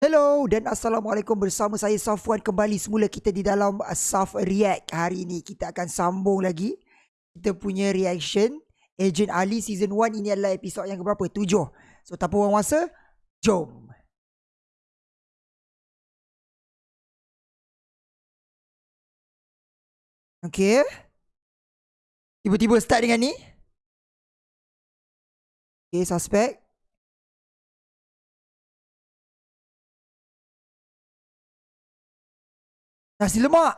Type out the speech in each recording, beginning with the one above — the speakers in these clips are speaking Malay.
Hello dan Assalamualaikum. Bersama saya Safwan kembali semula kita di dalam uh, Saf React. Hari ini kita akan sambung lagi. Kita punya reaction Agent Ali Season 1 ini adalah episod yang keberapa? Tujuh. So tanpa buang masa Jom. Okay Tiba-tiba start dengan ni. Okay suspect Nasi lemak.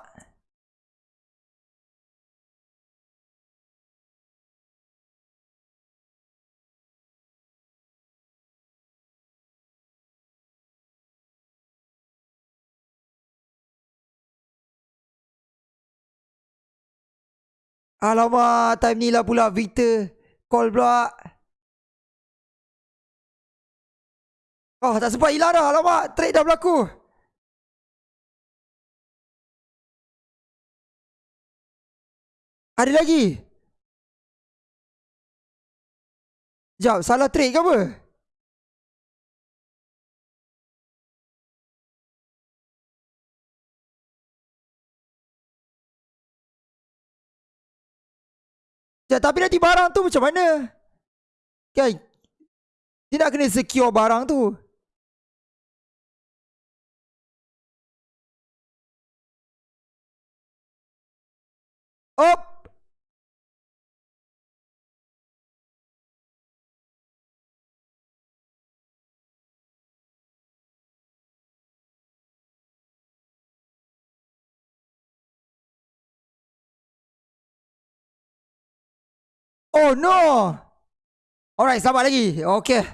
Alamak, time ni lah pula Victor call pula. Oh, tak sempat hilang dah. Alamak, trade dah berlaku. Ada lagi? Sekejap, salah trade ke apa? Sekejap, tapi nanti barang tu macam mana? Kan? Dia nak kena secure barang tu. Oh! Oh no. Alright, sabar lagi. Okay.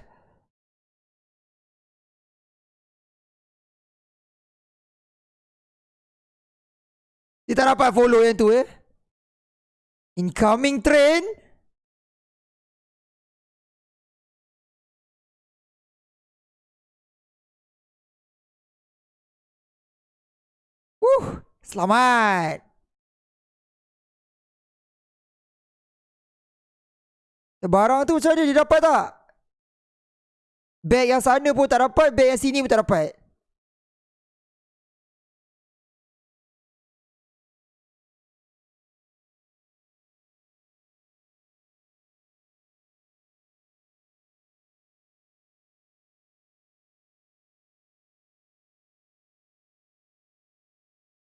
Kita dapat follow yang tu eh. Incoming train. Uh, selamat. Barang tu macam mana dia dapat tak? Bag yang sana pun tak dapat, bag yang sini pun tak dapat.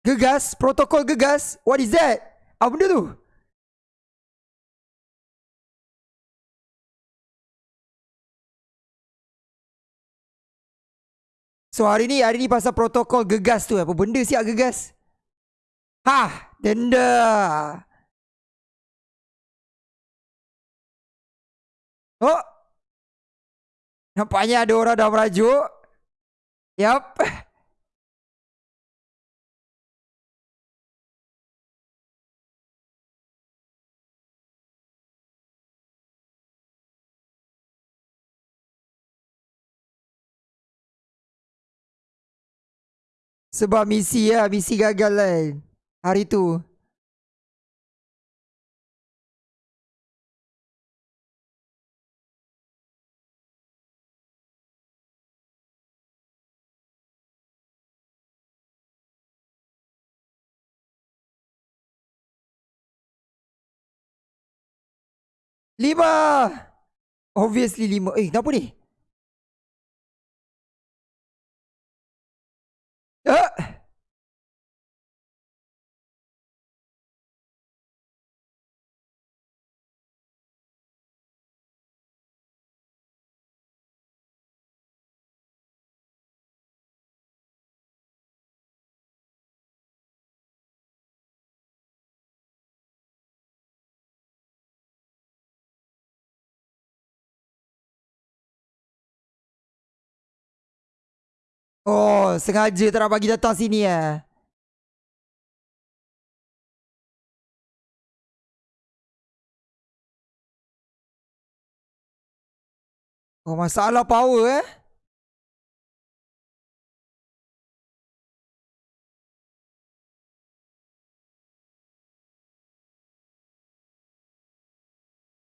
Gegas, protokol gegas. What is that? Apa benda tu? So hari ni hari ni pasal protokol gegas tu apa benda siap gegas? Ha, denda. Oh. Nampaknya ada orang dah merajuk. Yap. Sebab misi ya, misi gagal lah hari tu. Lima. Obviously lima. Eh, kenapa ni? Uh. Oh, sengaja tak nak bagi datang sini eh. Oh, masalah power eh.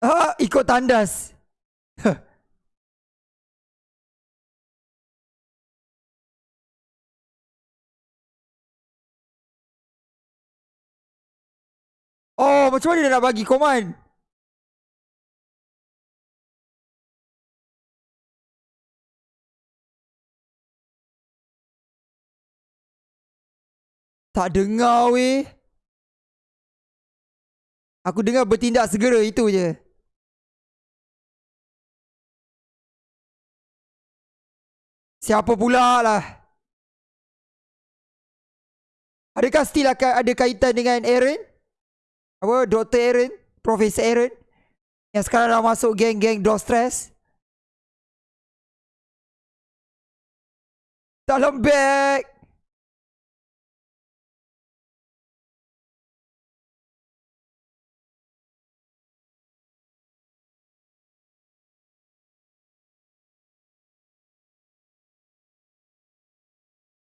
Ah, ikut tandas. Oh, macam mana dia nak bagi command? Tak dengar weh. Aku dengar bertindak segera itu je. Siapa pula lah? Adakah still akan ada kaitan dengan Aaron? Apa? Dr. Aaron? Profesor Aaron? Yang sekarang dah masuk geng-geng Stress? Dalam bag!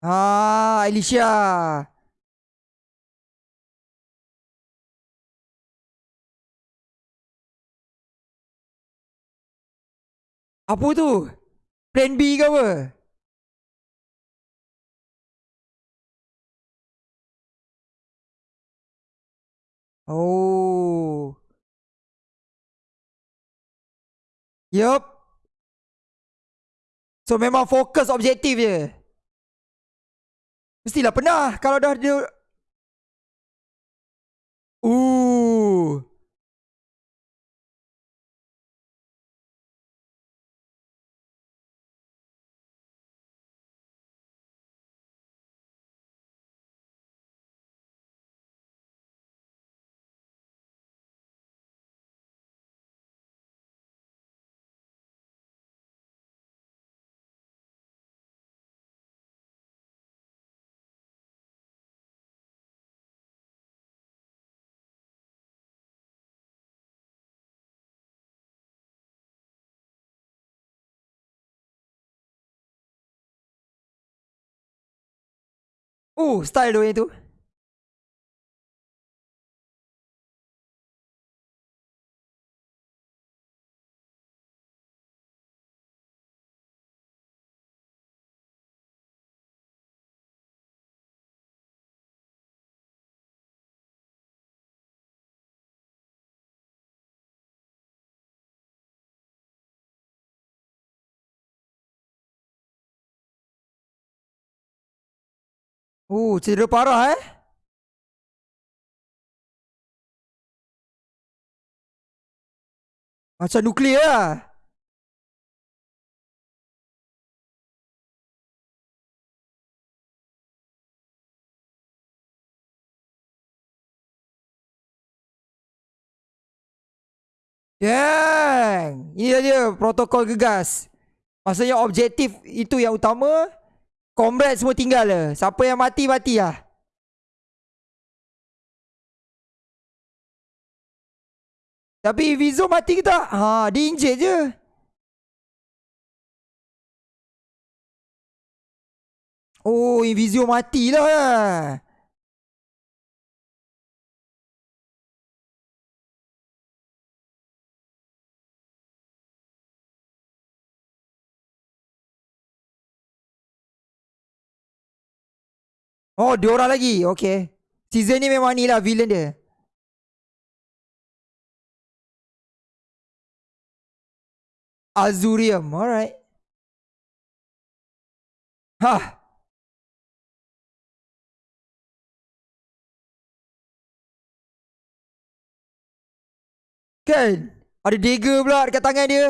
Ah, Alicia. Apa tu? Plan B ke apa? Oh. Yup. So memang fokus objektif je. Mestilah pernah kalau dah dia Uh. Oh, style yang tu. Oh, cedera parah eh. Macam nuklear lah. Yang Ini dia protokol gegas Maksudnya objektif itu yang utama Comrade semua tinggal le. Siapa yang mati mati lah. Tapi Vizo mati ke tak? Ha, dia injet je. Oh, Invisio matilah lah. Oh, dua orang lagi. Okay. Season ni memang ni lah villain dia. Azurium. Alright. Hah. Kan? Ada dagger pula dekat tangan dia.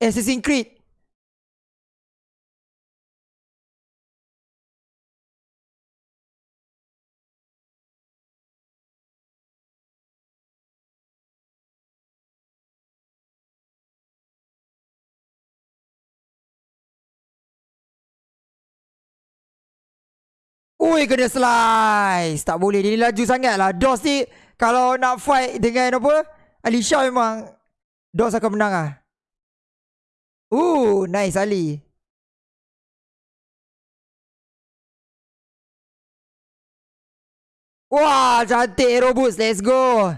Assassin's Creed. Ui kena slice. Tak boleh Dia ni laju sangat lah Dos ni Kalau nak fight dengan apa? Alicia memang Dos akan menang lah Uh nice Ali. Wah cantik Aerobus Let's go.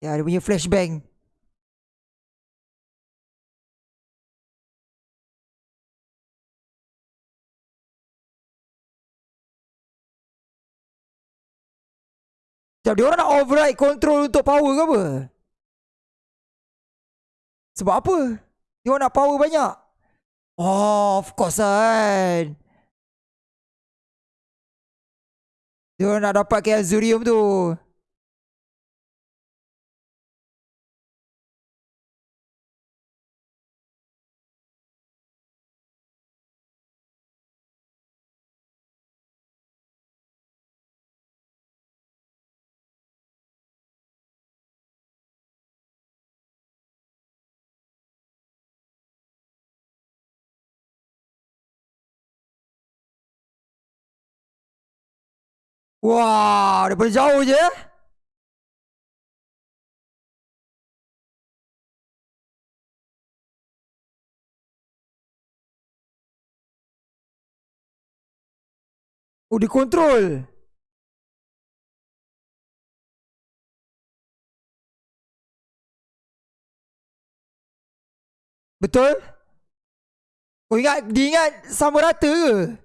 Ya dia punya flashbang Macam dia orang nak override control untuk power ke apa? Sebab apa? Dia orang nak power banyak. Oh, of course kan. Dia orang nak dapat ke Azurium tu. Wah, daripada jauh je. Oh, dikontrol. Betul? Kau ingat, dia ingat sama rata ke?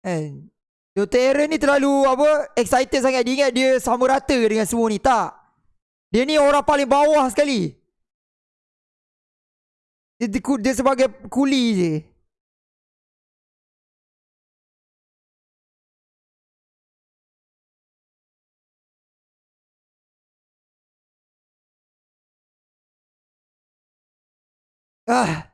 Kan Dr. Aaron ni terlalu apa excited sangat dia ingat dia sama rata dengan semua ni tak. Dia ni orang paling bawah sekali. Dia, dia, dia sebagai kuli je. Ah.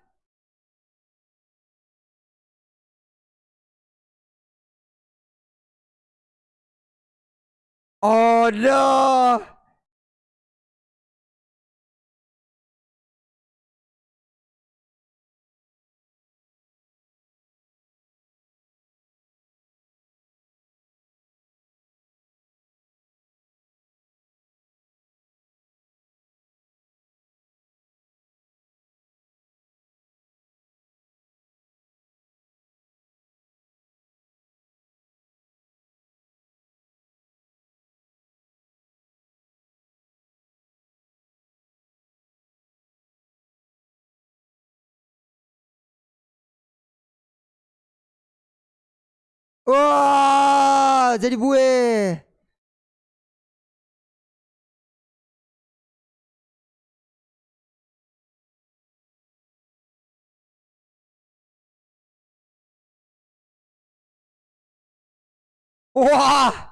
Oh no! Wah, jadi buih. Wah.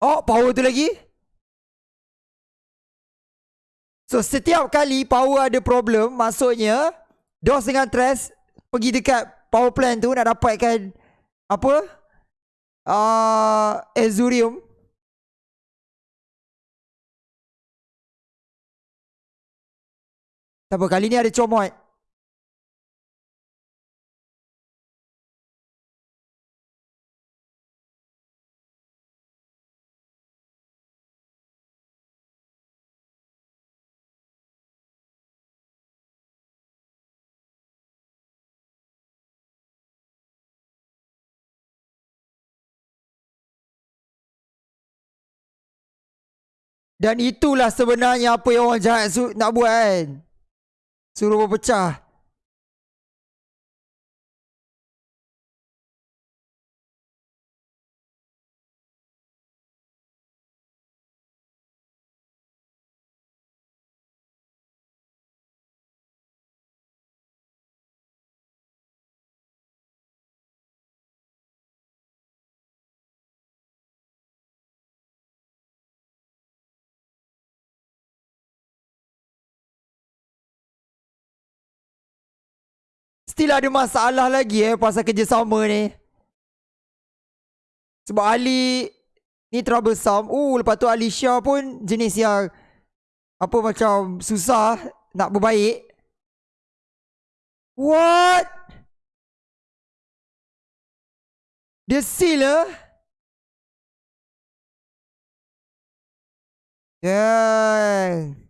Oh, power tu lagi. So, setiap kali power ada problem, maksudnya DOS dengan Trash pergi dekat power plant tu nak dapatkan apa? Uh, Azurium. Tak apa, kali ni ada comot. Dan itulah sebenarnya apa yang orang jahat nak buat kan. Suruh berpecah. Still ada masalah lagi eh pasal kerjasama ni. Sebab Ali ni troublesome. Uh, lepas tu Alicia pun jenis yang apa macam susah nak berbaik. What? Dia seal lah. Yeah.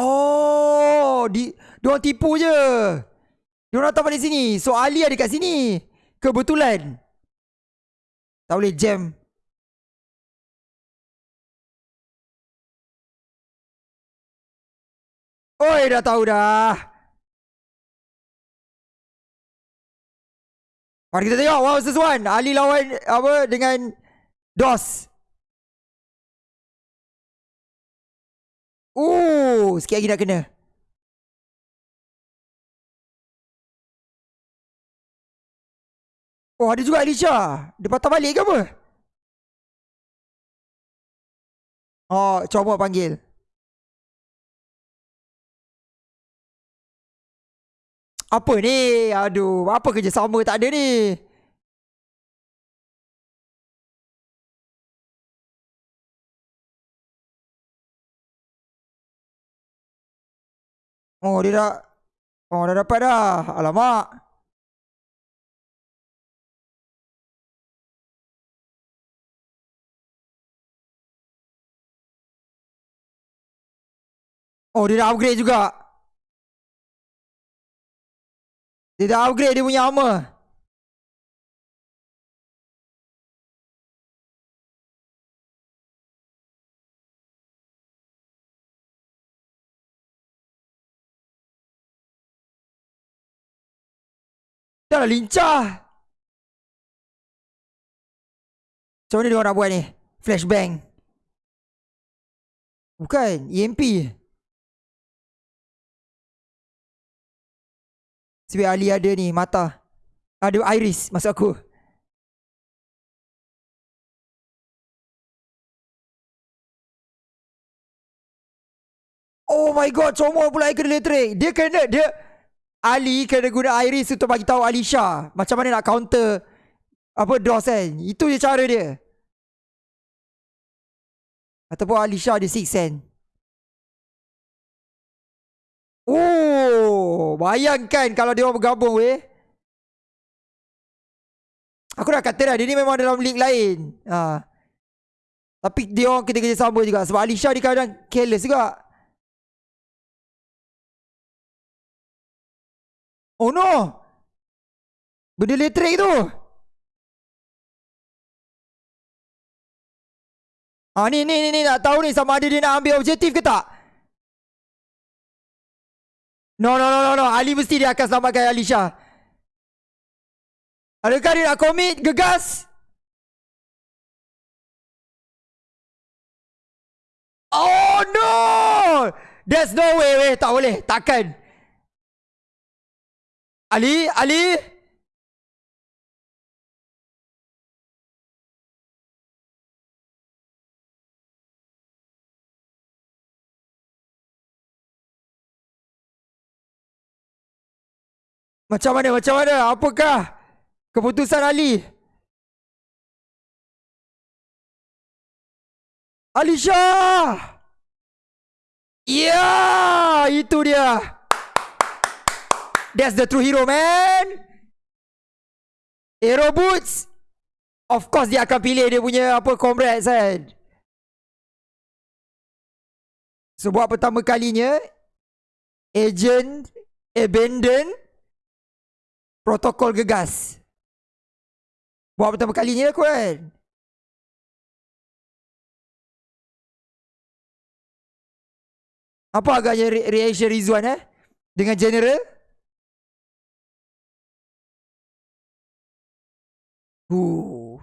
Oh, di dia orang tipu je. Dia orang datang balik sini. So Ali ada kat sini. Kebetulan. Tak boleh jam. Oi, dah tahu dah. Mari kita tengok Wow sesuan Ali lawan Apa Dengan DOS Uh, sikit lagi nak kena. Oh, ada juga Alicia. Dia patah balik ke apa? Oh, cuba panggil. Apa ni? Aduh, apa kerja sama tak ada ni? Oh dia dah Oh dah dapat dah. Alamak. Oh dia dah upgrade juga. Dia dah upgrade dia punya armor Dah lah lincah. Macam mana dia orang nak buat ni? Flashbang. Bukan. EMP. Sebab Ali ada ni mata. Ada iris masuk aku. Oh my god, comot pula ikan elektrik. Dia kena, dia... Ali kena guna Iris untuk bagi tahu Alisha macam mana nak counter apa DOS kan. Itu je cara dia. Ataupun Alisha ada Six Sense. Oh, bayangkan kalau dia orang bergabung weh. Aku dah kata dah, dia ni memang dalam league lain. Ha. Tapi dia orang kita kerja sama juga. Sebab Alisha dia kadang careless juga. Oh no! Benda elektrik tu! Ah ni ni ni ni nak tahu ni sama ada dia nak ambil objektif ke tak? No no no no no Ali mesti dia akan selamatkan Alisha. Adakah dia nak komit gegas? Oh no! There's no way, way. tak boleh, takkan. Ali, Ali. Macam mana, macam mana? Apakah keputusan Ali? Alisha! Ya, itu dia. That's the true hero man. Hero Boots. Of course dia akan pilih dia punya apa comrades kan? So buat pertama kalinya Agent Abandon Protokol gegas. Buat pertama kalinya aku kan? Apa agaknya re reaction Rizwan eh? Dengan general Uh.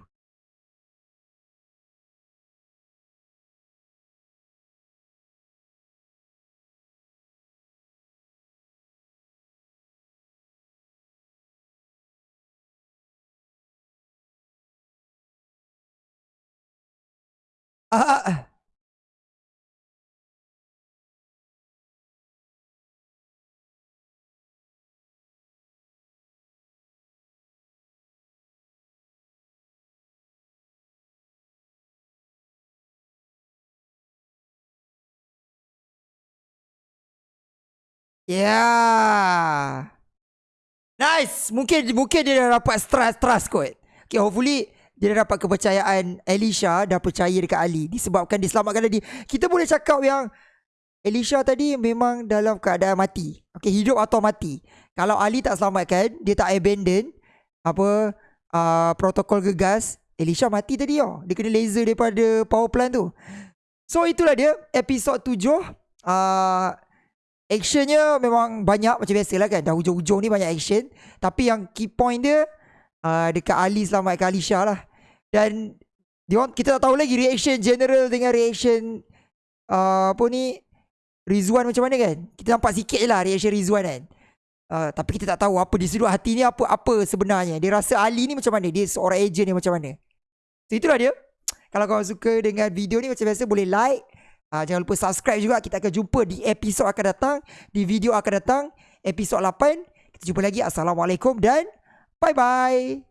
Yeah. Nice. Mungkin mungkin dia dah dapat trust trust kot. Okay, hopefully dia dah dapat kepercayaan Alicia dah percaya dekat Ali disebabkan diselamatkan dia. Kita boleh cakap yang Elisha tadi memang dalam keadaan mati. Okay, hidup atau mati. Kalau Ali tak selamatkan, dia tak abandon apa uh, protokol gegas, Elisha mati tadi oh. Dia kena laser daripada power plant tu. So itulah dia episod tujuh. Uh, actionnya memang banyak macam biasa lah kan. Dah hujung-hujung ni banyak action. Tapi yang key point dia uh, dekat Ali selamatkan Alisha lah. Dan dia kita tak tahu lagi reaction general dengan reaction uh, apa ni Rizwan macam mana kan? Kita nampak sikit je lah reaction Rizwan kan. Uh, tapi kita tak tahu apa di sudut hati ni apa apa sebenarnya. Dia rasa Ali ni macam mana? Dia seorang agent ni macam mana? So itulah dia. Kalau kau suka dengan video ni macam biasa boleh like. Uh, jangan lupa subscribe juga. Kita akan jumpa di episod akan datang. Di video akan datang. Episod 8. Kita jumpa lagi. Assalamualaikum dan bye-bye.